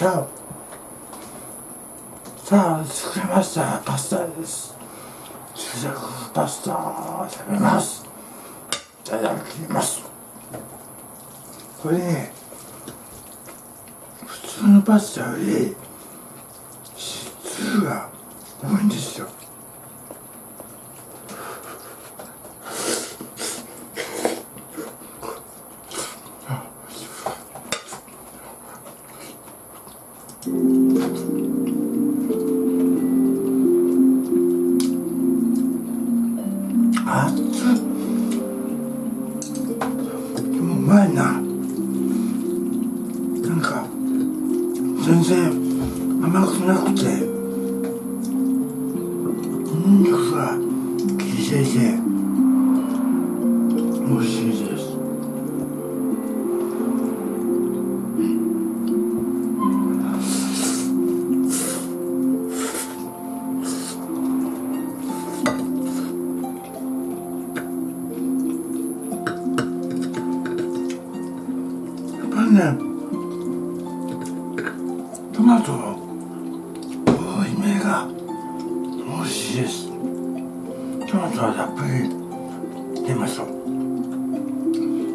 チャオさあ作りました。パスタです。注釈パスタ。を食べます。いただきます。これね普通のパスタより質が多いんですよ。熱でもうまいな。なんか全然甘くなくて。ニンニクが効いていてりね。トマトの多いめが美味しいです。トマトはたっぷり入れましょう。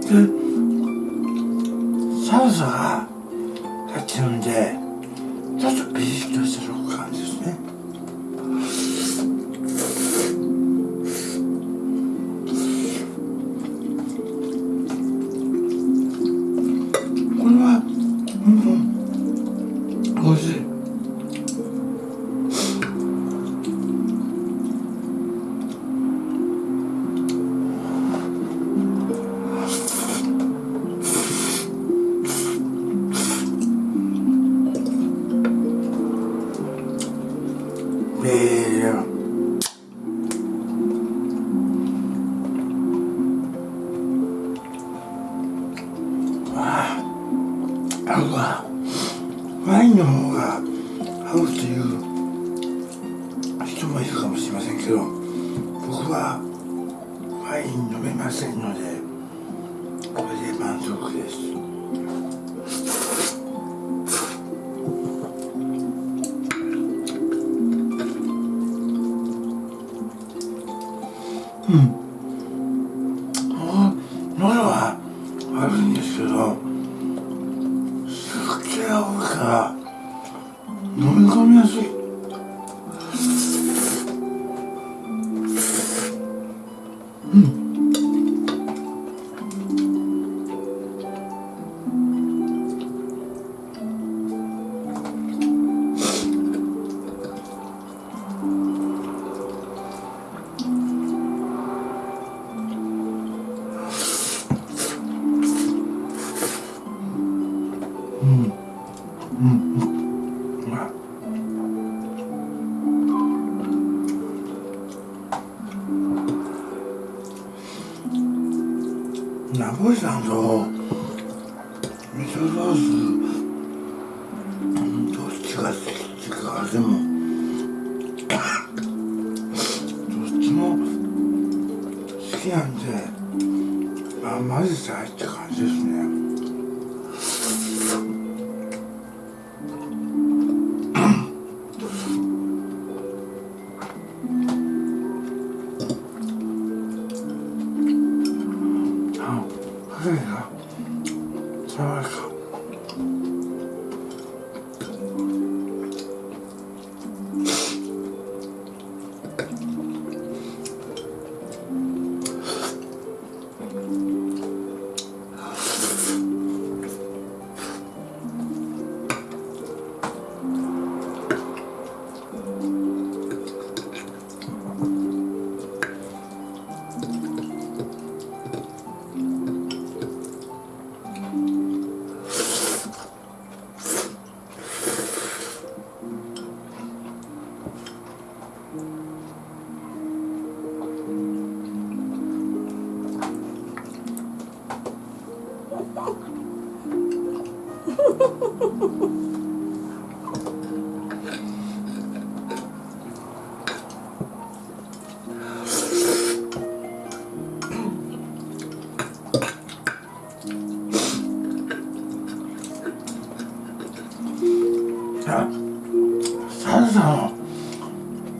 でサルサが入ってるんでちょっとピリッとした食感ですね。美味しい。え。ーはワイン飲めませんのでこれで満足です。うん。喉は悪いんですけど酒が多いから飲み込みやすい。ナポリタンと味噌ソースどっちが好きっていうか？でもどっちも好きなんであ混ぜて入った感じです。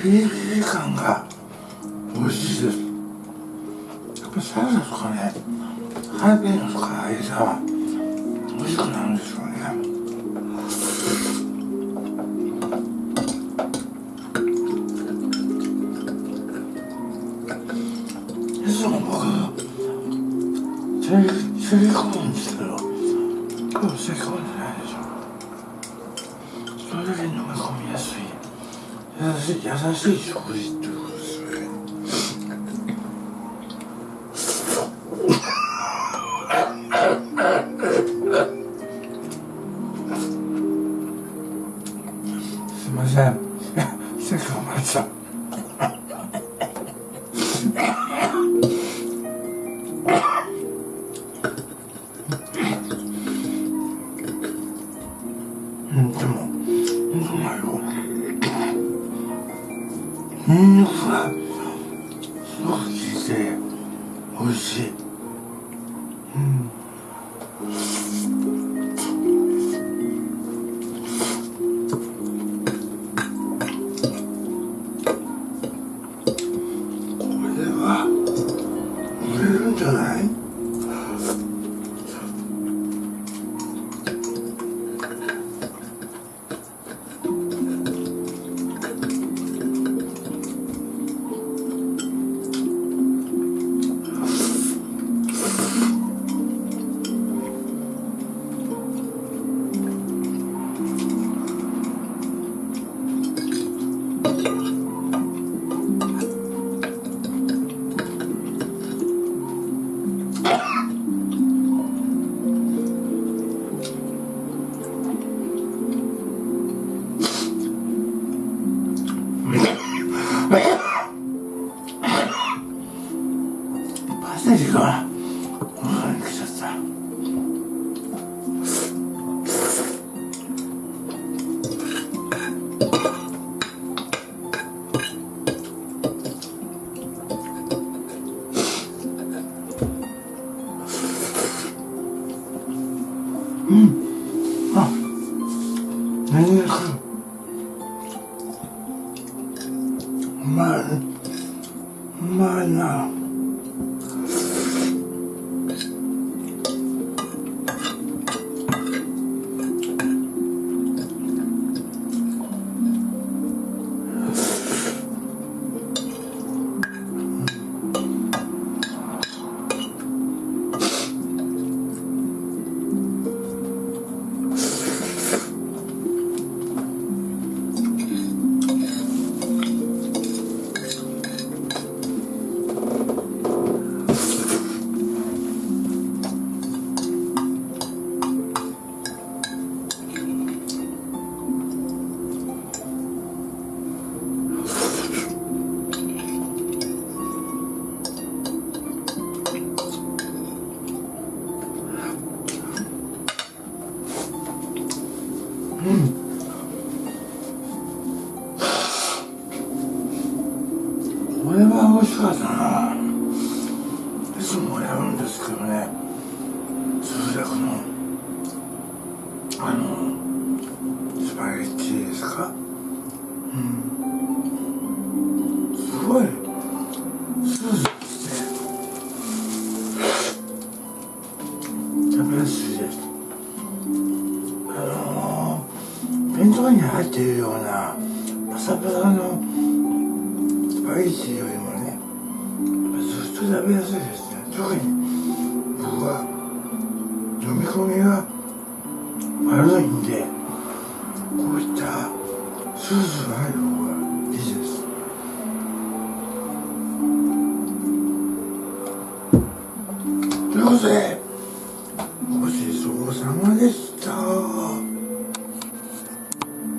ピリピリ感が美味しいです。やっぱサルサとかねハイペーノとか入れたら美味しくなるんですよね。いつも僕セリセリ込むんですけど今日セリ込んで優しい優しい食事っていうことですねすいません。セリ込まれちゃうパセリがお腹に来ちゃった。うん。あニンですけどね。通訳のあのスパゲッティですか？うん。すごい。スースーして食べやすいです。あの弁当に入っているようなパサパサのスパゲッティよりもねずっと食べやすいですね。特に飲み込みが悪いんでこういったスースーが入る方がいいです。ということで